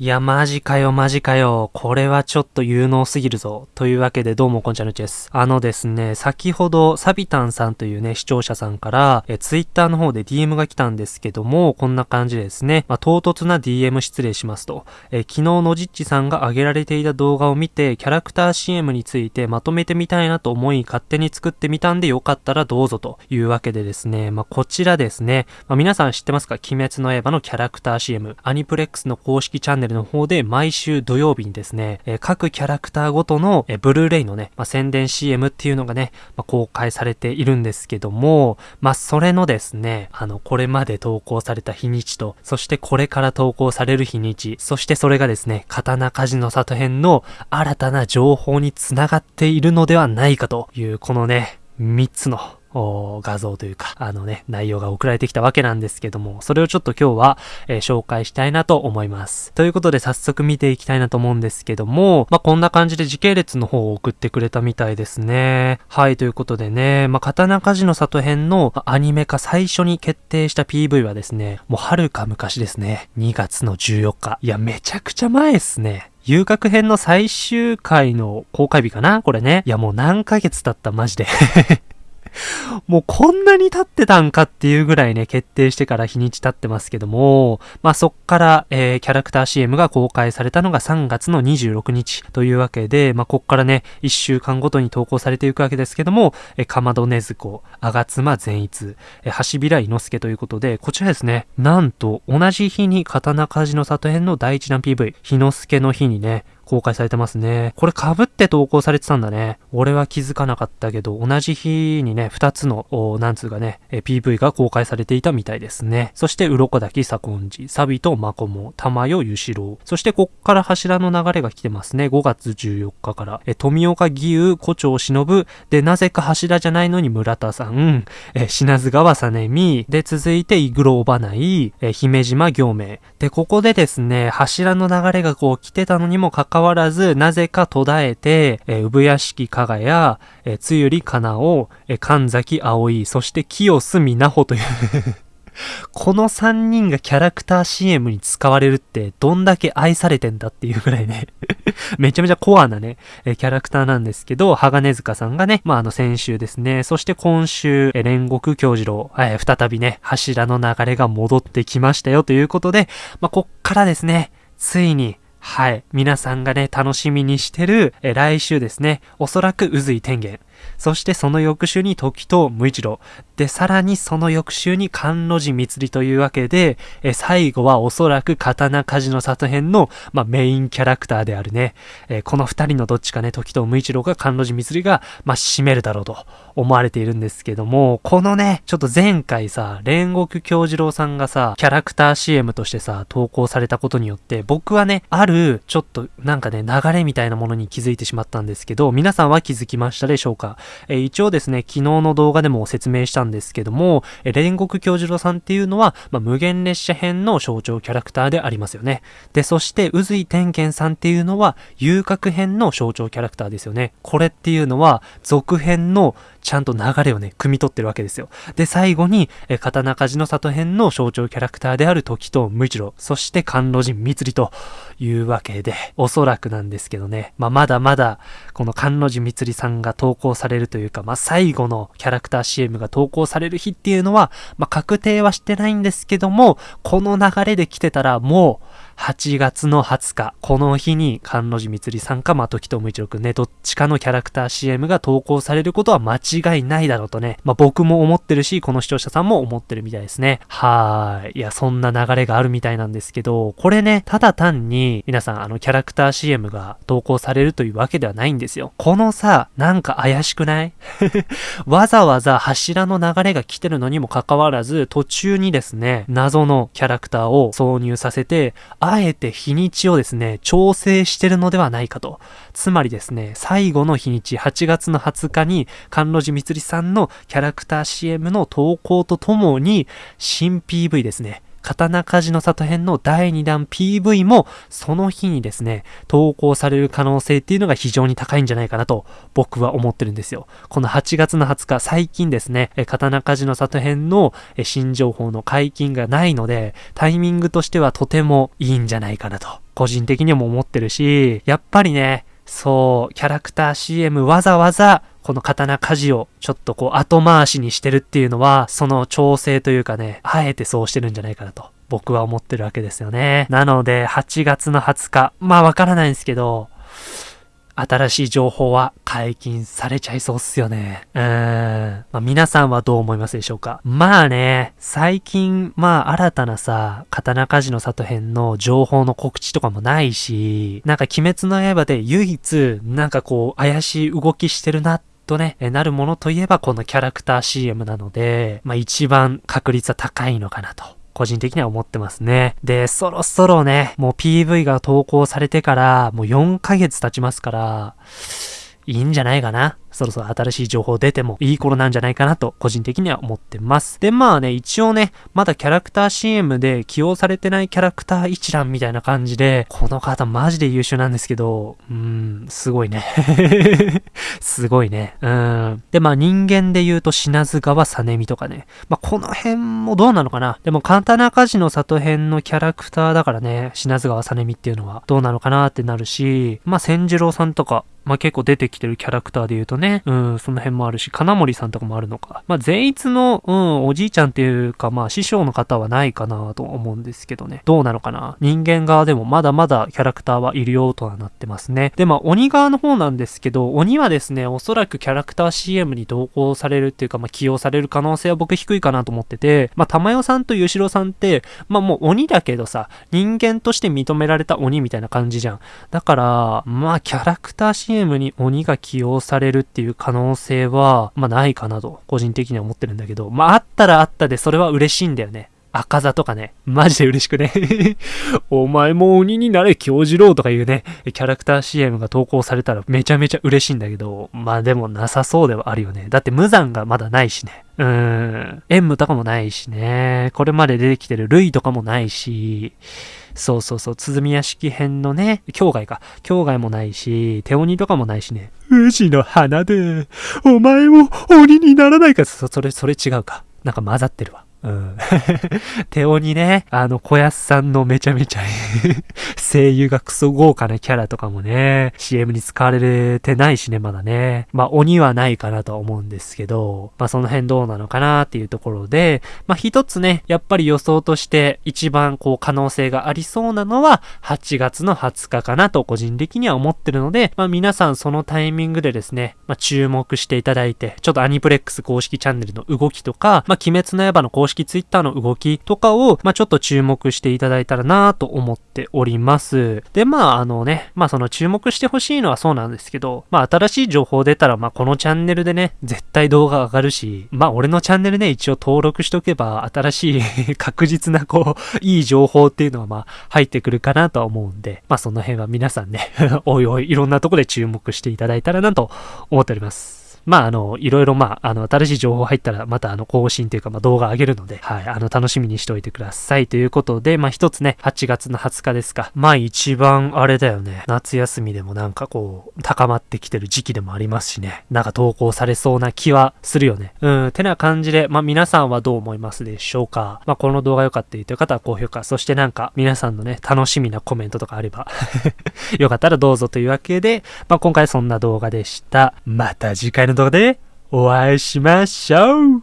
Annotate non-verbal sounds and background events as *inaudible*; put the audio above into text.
いや、マジかよ、マジかよ。これはちょっと有能すぎるぞ。というわけで、どうも、こんちゃぬちです。あのですね、先ほど、サビタンさんというね、視聴者さんから、え、ツイッターの方で DM が来たんですけども、こんな感じでですね、まあ、唐突な DM 失礼しますと、え、昨日のじっちさんが上げられていた動画を見て、キャラクター CM についてまとめてみたいなと思い、勝手に作ってみたんでよかったらどうぞというわけでですね、まあ、こちらですね、まあ、皆さん知ってますか？鬼滅の刃のキャラクター CM、アニプレックスの公式チャンネルの方で毎週土曜日にですね、えー、各キャラクターごとの、えー、ブルーレイのね、まあ、宣伝 CM っていうのがね、まあ、公開されているんですけども、まあ、それのですね、あの、これまで投稿された日にちと、そしてこれから投稿される日にち、そしてそれがですね、刀鍛冶の里編の新たな情報につながっているのではないかという、このね、3つの画像というか、あのね、内容が送られてきたわけなんですけども、それをちょっと今日は、えー、紹介したいなと思います。ということで早速見ていきたいなと思うんですけども、まあ、こんな感じで時系列の方を送ってくれたみたいですね。はい、ということでね、まあ、刀鍛冶の里編のアニメ化最初に決定した PV はですね、もう遥か昔ですね。2月の14日。いや、めちゃくちゃ前っすね。遊郭編の最終回の公開日かなこれね。いや、もう何ヶ月経ったマジで *laughs* もうこんなに経ってたんかっていうぐらいね、決定してから日にち経ってますけども、まあそっから、えー、キャラクター CM が公開されたのが3月の26日というわけで、まあこっからね、1週間ごとに投稿されていくわけですけども、えー、かまどねずこ、あがつま善逸、えー、橋平伊之助ということで、こちらですね、なんと同じ日に刀鍛冶の里編の第一弾 PV、日之助の日にね、公開されてますね。これ被って投稿されてたんだね。俺は気づかなかったけど、同じ日にね、二つの、なんつうかね、PV が公開されていたみたいですね。そして、鱗滝左近寺、サビとマコモ、玉代ゆしろう。そして、こっから柱の流れが来てますね。5月14日から。え、富岡義勇、古町忍、で、なぜか柱じゃないのに村田さん、え、品津川さねみ、で、続いて、イグローバナイ、え、姫島行明。で、ここでですね、柱の流れがこう来てたのにもかかわわらず、なぜか途絶えて、えー、産屋敷加賀や、えー、つゆりかなお、えー、神崎葵、そして清須美奈穂という。*laughs* この3人がキャラクター CM に使われるってどんだけ愛されてんだっていうぐらいね。*laughs* めちゃめちゃコアなね、えキャラクターなんですけど、鋼塚さんがね、まあ、あの先週ですね、そして今週、え煉獄京次郎、え再びね、柱の流れが戻ってきましたよということで、まあ、こっからですね、ついに、はい。皆さんがね、楽しみにしてる、え来週ですね。おそらく渦井天元。そしてその翌週に時と無一郎。で、さらにその翌週に甘露寺光というわけで、え最後はおそらく刀鍛冶の里編の、まあ、メインキャラクターであるね、えこの二人のどっちかね、時と無一郎が甘露寺光が、まあ、締めるだろうと思われているんですけども、このね、ちょっと前回さ、煉獄京次郎さんがさ、キャラクター CM としてさ、投稿されたことによって、僕はね、ある、ちょっとなんかね、流れみたいなものに気づいてしまったんですけど、皆さんは気づきましたでしょうか？え一応ですね、昨日の動画でも説明したんですけども、え煉獄教授郎さんっていうのは、まあ、無限列車編の象徴キャラクターでありますよね。で、そして、宇髄天元さんっていうのは、遊郭編の象徴キャラクターですよね。これっていうのは、続編のちゃんと流れをね、汲み取ってるわけですよ。で、最後に、え刀鍛冶の里編の象徴キャラクターである時と無一郎、そして甘露寺光というわけで、おそらくなんですけどね、まあ、まだまだ、この甘露寺光さんが投稿されるというか、まあ、最後のキャラクター CM が投稿される日っていうのは、まあ、確定はしてないんですけども、この流れで来てたらもう、8月の20日、この日に、甘露寺光さんか、まあ、時友一郎くんね、どっちかのキャラクター CM が投稿されることは間違いないだろうとね、まあ、僕も思ってるし、この視聴者さんも思ってるみたいですね。はーい。いや、そんな流れがあるみたいなんですけど、これね、ただ単に、皆さん、あの、キャラクター CM が投稿されるというわけではないんですよ。このさ、なんか怪しくない？*laughs* わざわざ柱の流れが来てるのにもかかわらず、途中にですね、謎のキャラクターを挿入させて、あえて日にちをですね、調整してるのではないかと。つまりですね、最後の日にち、8月の20日に、甘露寺光さんのキャラクター CM の投稿とともに、新 PV ですね、刀鍛冶の里編の第2弾 PV も、その日にですね、投稿される可能性っていうのが非常に高いんじゃないかなと、僕は思ってるんですよ。この8月の20日、最近ですね、刀鍛冶の里編の新情報の解禁がないので、タイミングとしてはとてもいいんじゃないかなと、個人的にも思ってるし、やっぱりね、そう、キャラクター CM わざわざこの刀鍛冶をちょっとこう後回しにしてるっていうのは、その調整というかね、あえてそうしてるんじゃないかなと。僕は思ってるわけですよね。なので、8月の20日、まあわからないんですけど、新しい情報は解禁されちゃいそうっすよね。うーん。まあ、皆さんはどう思いますでしょうか？まあね、最近、まあ新たなさ、刀鍛冶の里編の情報の告知とかもないし、なんか鬼滅の刃で唯一、なんかこう怪しい動きしてるなってとね、なるものといえばこのキャラクター CM なので、まあ一番確率は高いのかなと。個人的には思ってますね。で、そろそろね、もう PV が投稿されてから、もう4ヶ月経ちますから、いいんじゃないかな。そろそろ新しい情報出てもいい頃なんじゃないかなと個人的には思ってます。で、まあね、一応ね、まだキャラクター CM で起用されてないキャラクター一覧みたいな感じで、この方マジで優秀なんですけど、うーん、すごいね。*laughs* すごいね。うん。で、まあ人間で言うと品津川さねみとかね。まあこの辺もどうなのかな。でも刀鍛冶の里編のキャラクターだからね、品津川さねみっていうのはどうなのかなってなるし、まあ千次郎さんとか、まあ結構出てきてるキャラクターで言うとね、うん、その辺もあるし、金森さんとかもあるのか。まあ善逸の、うん、おじいちゃんっていうか、まあ師匠の方はないかなと思うんですけどね。どうなのかな人間側でもまだまだキャラクターはいるよとはなってますね。で、まあ鬼側の方なんですけど、鬼はですね、おそらくキャラクター CM に同行されるっていうか、まあ起用される可能性は僕低いかなと思ってて、まあ玉代さんと吉郎さんって、まあもう鬼だけどさ、人間として認められた鬼みたいな感じじゃん。だから、まあキャラクター CM チームに鬼が起用されるっていう可能性は、まあないかなと、個人的には思ってるんだけど、まああったらあったでそれは嬉しいんだよね。赤座とかね、マジで嬉しくね *laughs* お前も鬼になれ、京次郎とかいうね、キャラクター CM が投稿されたらめちゃめちゃ嬉しいんだけど、まあでもなさそうではあるよね。だって無残がまだないしね。うーん。縁武とかもないしね。これまで出てきてる類とかもないし、そうそうそう、鼓屋敷編のね、境外か。境外もないし、手鬼とかもないしね。宇治の花で、お前も鬼にならないか。そ、それ、それ違うか。なんか混ざってるわ。うん。*laughs* 手鬼ね、あの、小安さんのめちゃめちゃ *laughs* 声優がクソ豪華なキャラとかもね、CM に使われてないしね、まだね。まあ、鬼はないかなとは思うんですけど、まあ、その辺どうなのかなっていうところで、まあ、一つね、やっぱり予想として一番こう可能性がありそうなのは、8月の20日かなと個人的には思ってるので、まあ、皆さんそのタイミングでですね、まあ、注目していただいて、ちょっとアニプレックス公式チャンネルの動きとか、まあ、鬼滅の刃の公式式ツイッターの動きとかを、まあ、ちょっと注目していただいたらなと思っております。で、まあ、あのね、まあ、その注目してほしいのはそうなんですけど、まあ、新しい情報出たら、まあ、このチャンネルでね、絶対動画上がるし、まあ、俺のチャンネルね、一応登録しとけば、新しい *laughs* 確実な、こう、いい情報っていうのは、まあ、入ってくるかなとは思うんで、まあ、その辺は皆さんね *laughs* おいおい、いろんなとこで注目していただいたらなと思っております。まあ、あの、いろいろ、まあ、あの、新しい情報入ったら、また、あの、更新というか、まあ、動画上げるので、はい、あの、楽しみにしておいてください。ということで、まあ、一つね、8月の20日ですか。まあ、一番、あれだよね。夏休みでもなんかこう、高まってきてる時期でもありますしね。なんか投稿されそうな気はするよね。うん、てな感じで、まあ、皆さんはどう思いますでしょうか。まあ、この動画良かったという方は高評価、そしてなんか、皆さんのね、楽しみなコメントとかあれば *laughs* よかったらどうぞというわけで、まあ、今回そんな動画でした。また次回のの動画で、お会いしましょう。